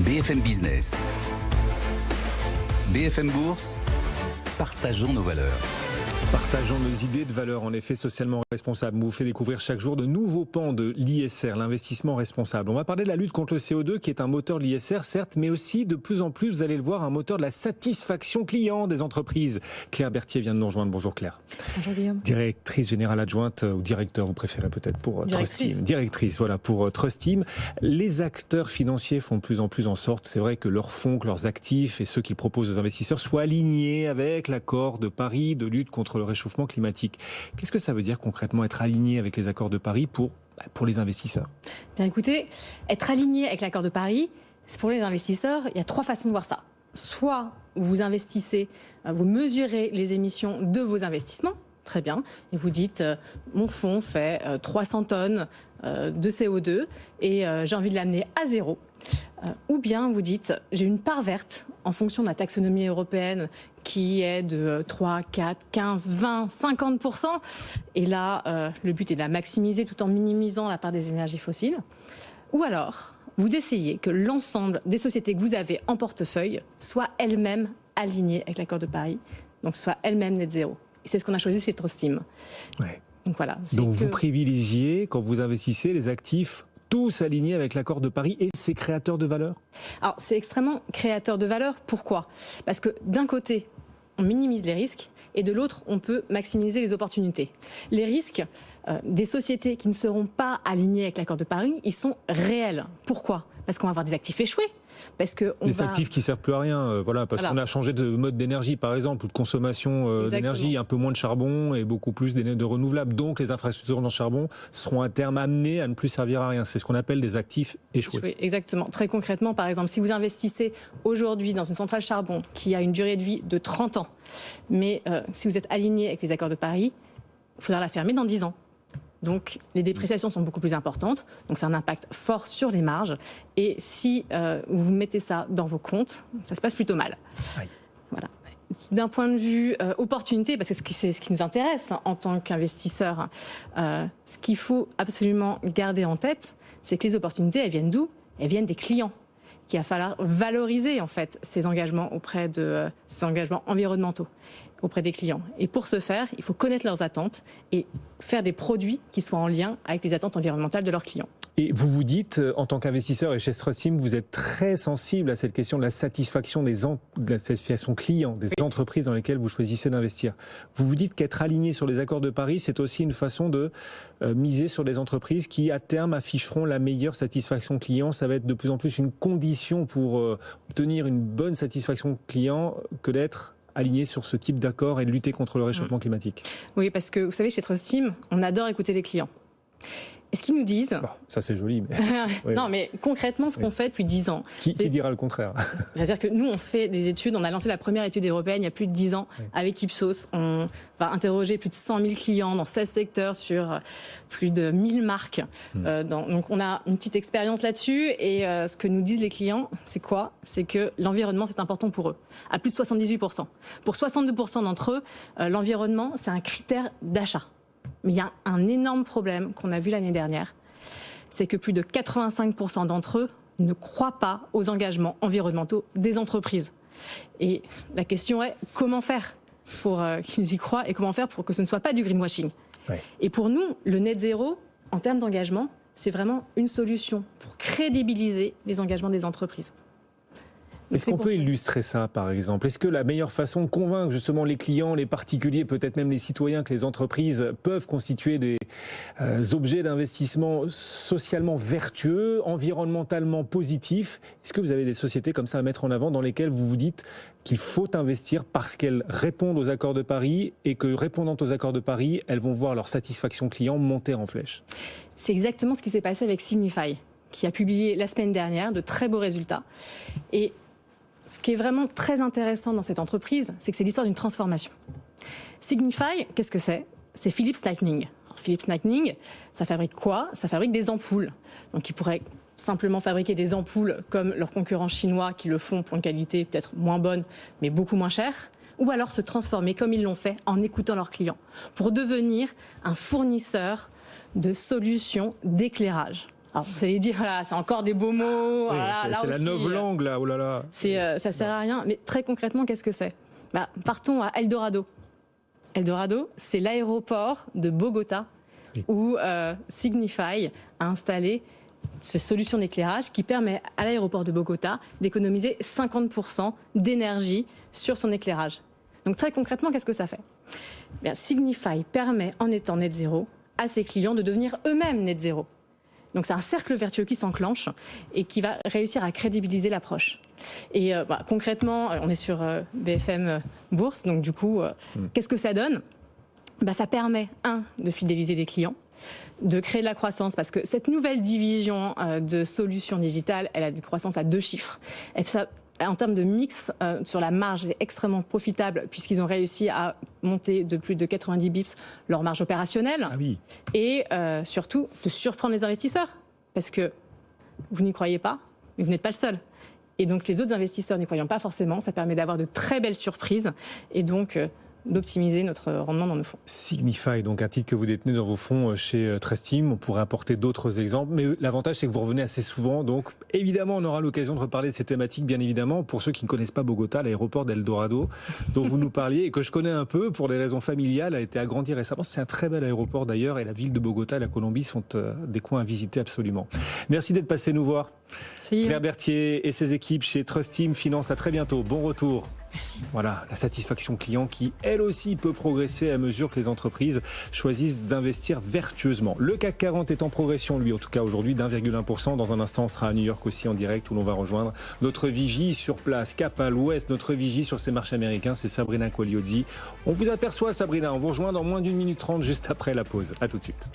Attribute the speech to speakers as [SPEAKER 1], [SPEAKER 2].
[SPEAKER 1] BFM Business. BFM Bourse. Partageons nos valeurs.
[SPEAKER 2] Partageons nos idées de valeurs en effet socialement responsables. vous fait découvrir chaque jour de nouveaux pans de l'ISR, l'investissement responsable. On va parler de la lutte contre le CO2 qui est un moteur de l'ISR certes, mais aussi de plus en plus, vous allez le voir, un moteur de la satisfaction client des entreprises. Claire Berthier vient de nous rejoindre. Bonjour Claire.
[SPEAKER 3] Bonjour Guillaume.
[SPEAKER 2] Directrice générale adjointe ou directeur, vous préférez peut-être pour euh, Trust Team. Directrice, voilà, pour euh, Trust Team. Les acteurs financiers font de plus en plus en sorte, c'est vrai que leurs fonds, que leurs actifs et ceux qu'ils proposent aux investisseurs soient alignés avec l'accord de Paris de lutte contre le réchauffement climatique. Qu'est-ce que ça veut dire concrètement être aligné avec les accords de Paris pour, bah, pour les investisseurs?
[SPEAKER 3] Bien écoutez, être aligné avec l'accord de Paris, pour les investisseurs, il y a trois façons de voir ça. Soit vous investissez, euh, vous mesurez les émissions de vos investissements, très bien, et vous dites euh, mon fonds fait 300 euh, tonnes de CO2 et j'ai envie de l'amener à zéro. Ou bien vous dites, j'ai une part verte en fonction de la taxonomie européenne qui est de 3, 4, 15, 20, 50%. Et là, euh, le but est de la maximiser tout en minimisant la part des énergies fossiles. Ou alors, vous essayez que l'ensemble des sociétés que vous avez en portefeuille soient elles-mêmes alignées avec l'accord de Paris, donc soient elles-mêmes net zéro. Et c'est ce qu'on a choisi chez Trostim.
[SPEAKER 2] Ouais. Donc voilà. Donc vous privilégiez, quand vous investissez, les actifs tous alignés avec l'accord de Paris et ses créateurs de valeur?
[SPEAKER 3] Alors c'est extrêmement créateur de valeur. Pourquoi? Parce que d'un côté, on minimise les risques et de l'autre, on peut maximiser les opportunités. Les risques euh, des sociétés qui ne seront pas alignées avec l'accord de Paris, ils sont réels. Pourquoi? Parce qu'on va avoir des actifs échoués. Parce que
[SPEAKER 2] on des actifs qui servent plus à rien, euh, voilà, parce qu'on a changé de mode d'énergie, par exemple, ou de consommation euh, d'énergie, un peu moins de charbon et beaucoup plus de renouvelables. Donc, les infrastructures dans le charbon seront à terme amenées à ne plus servir à rien. C'est ce qu'on appelle des actifs échoués.
[SPEAKER 3] Exactement. Très concrètement, par exemple, si vous investissez aujourd'hui dans une centrale charbon qui a une durée de vie de 30 ans, mais si vous êtes aligné avec les accords de Paris, il faudra la fermer dans 10 ans. Donc les dépréciations sont beaucoup plus importantes, donc c'est un impact fort sur les marges. Et si euh, vous mettez ça dans vos comptes, ça se passe plutôt mal. Voilà. D'un point de vue euh, opportunité, parce que c'est ce qui nous intéresse en tant qu'investisseur, euh, ce qu'il faut absolument garder en tête, c'est que les opportunités, elles viennent d'où? Elles viennent des clients qu'il va falloir valoriser en fait ces engagements auprès de ces engagements environnementaux auprès des clients. Et pour ce faire, il faut connaître leurs attentes et faire des produits qui soient en lien avec les attentes environnementales de leurs clients.
[SPEAKER 2] Et vous vous dites, euh, en tant qu'investisseur et chez Strasim, vous êtes très sensible à cette question de la satisfaction des de la satisfaction client des entreprises dans lesquelles vous choisissez d'investir. Vous vous dites qu'être aligné sur les accords de Paris, c'est aussi une façon de euh, miser sur les entreprises qui, à terme, afficheront la meilleure satisfaction client. Ça va être de plus en plus une condition pour euh, obtenir une bonne satisfaction client que d'être aligné sur ce type d'accord et de lutter contre le réchauffement mmh. climatique
[SPEAKER 3] Oui, parce que vous savez, chez Trust Team, on adore écouter les clients. Et ce qu'ils nous disent?
[SPEAKER 2] ça, c'est joli. Mais...
[SPEAKER 3] Non, mais concrètement, ce qu'on fait depuis 10 ans.
[SPEAKER 2] Qui, dira le contraire?
[SPEAKER 3] C'est-à-dire que nous, on fait des études. On a lancé la première étude européenne il y a plus de 10 ans avec Ipsos. On va interroger plus de 100 000 clients dans 16 secteurs sur euh, plus de 1000 marques. Hmm. Euh, donc, on a une petite expérience là-dessus. Et euh, ce que nous disent les clients, c'est quoi? C'est que l'environnement, c'est important pour eux. À plus de 78%. Pour 62% d'entre eux, l'environnement, c'est un critère d'achat. Mais il y a un énorme problème qu'on a vu l'année dernière, c'est que plus de 85% d'entre eux ne croient pas aux engagements environnementaux des entreprises. Et la question est comment faire pour euh, qu'ils y croient et comment faire pour que ce ne soit pas du greenwashing? Et pour nous, le net zéro, en termes d'engagement, c'est vraiment une solution pour crédibiliser les engagements des entreprises.
[SPEAKER 2] Est-ce qu'on peut illustrer ça, par exemple? Est-ce que la meilleure façon de convaincre justement les clients, les particuliers, peut-être même les citoyens, que les entreprises peuvent constituer des euh, objets d'investissement socialement vertueux, environnementalement positifs Est-ce que vous avez des sociétés comme ça à mettre en avant dans lesquelles vous vous dites qu'il faut investir parce qu'elles répondent aux accords de Paris et que répondant aux accords de Paris, elles vont voir leur satisfaction client monter en flèche?
[SPEAKER 3] C'est exactement ce qui s'est passé avec Signify qui a publié la semaine dernière de très beaux résultats. Et ce qui est vraiment très intéressant dans cette entreprise, c'est que c'est l'histoire d'une transformation. Signify, qu'est-ce que c'est? C'est Philips Lightning. Philips Lightning, ça fabrique quoi? Ça fabrique des ampoules. Donc ils pourraient simplement fabriquer des ampoules comme leurs concurrents chinois qui le font pour une qualité peut-être moins bonne, mais beaucoup moins chère ou alors se transformer comme ils l'ont fait en écoutant leurs clients pour devenir un fournisseur de solutions d'éclairage. Alors, vous allez dire, voilà, c'est encore des beaux mots.
[SPEAKER 2] c'est la novlangue, là, oh là là.
[SPEAKER 3] C'est, ça sert à rien. Mais très concrètement, qu'est-ce que c'est? Bah, Partons à Eldorado. Eldorado, c'est l'aéroport de Bogota où euh, Signify a installé cette solution d'éclairage qui permet à l'aéroport de Bogota d'économiser 50% d'énergie sur son éclairage. Donc très concrètement, qu'est-ce que ça fait? Bien, Signify permet, en étant net zéro, à ses clients de devenir eux-mêmes net zéro. Donc c'est un cercle vertueux qui s'enclenche et qui va réussir à crédibiliser l'approche. Et euh, bah, concrètement, on est sur euh, BFM Bourse, donc du coup, hmm. qu'est-ce que ça donne? Bah, Ça permet, un, de fidéliser les clients, de créer de la croissance parce que cette nouvelle division euh, de solutions digitales, elle a une croissance à deux chiffres. En termes de mix euh, sur la marge, c'est extrêmement profitable puisqu'ils ont réussi à monter de plus de 90 bips leur marge opérationnelle.
[SPEAKER 2] Ah oui.
[SPEAKER 3] Et euh, surtout, de surprendre les investisseurs parce que vous n'y croyez pas, mais vous n'êtes pas le seul. Et donc les autres investisseurs n'y croyant pas forcément, ça permet d'avoir de très belles surprises. Et donc d'optimiser notre rendement dans nos fonds.
[SPEAKER 2] Signify, donc un titre que vous détenez dans vos fonds euh, chez euh, Trustim. On pourrait apporter d'autres exemples, mais l'avantage c'est que vous revenez assez souvent. Donc évidemment, on aura l'occasion de reparler de ces thématiques, bien évidemment. Pour ceux qui ne connaissent pas Bogota, l'aéroport d'Eldorado, dont vous nous parliez et que je connais un peu pour des raisons familiales, a été agrandi récemment. C'est un très bel aéroport d'ailleurs, et la ville de Bogota et la Colombie sont euh, des coins à visiter absolument. Merci d'être passé nous voir. Claire Berthier et ses équipes chez Trust Team Finance. À très bientôt. Bon retour.
[SPEAKER 3] Merci.
[SPEAKER 2] Voilà, la satisfaction client qui, elle aussi, peut progresser à mesure que les entreprises choisissent d'investir vertueusement. Le CAC 40 est en progression, lui, en tout cas aujourd'hui, d'1,1%. Dans un instant, on sera à New York aussi en direct où l'on va rejoindre notre vigie sur place, cap à l'ouest, notre vigie sur ces marchés américains, c'est Sabrina Quagliozzi. On vous aperçoit, Sabrina, on vous rejoint dans moins d'une minute trente juste après la pause. À tout de suite.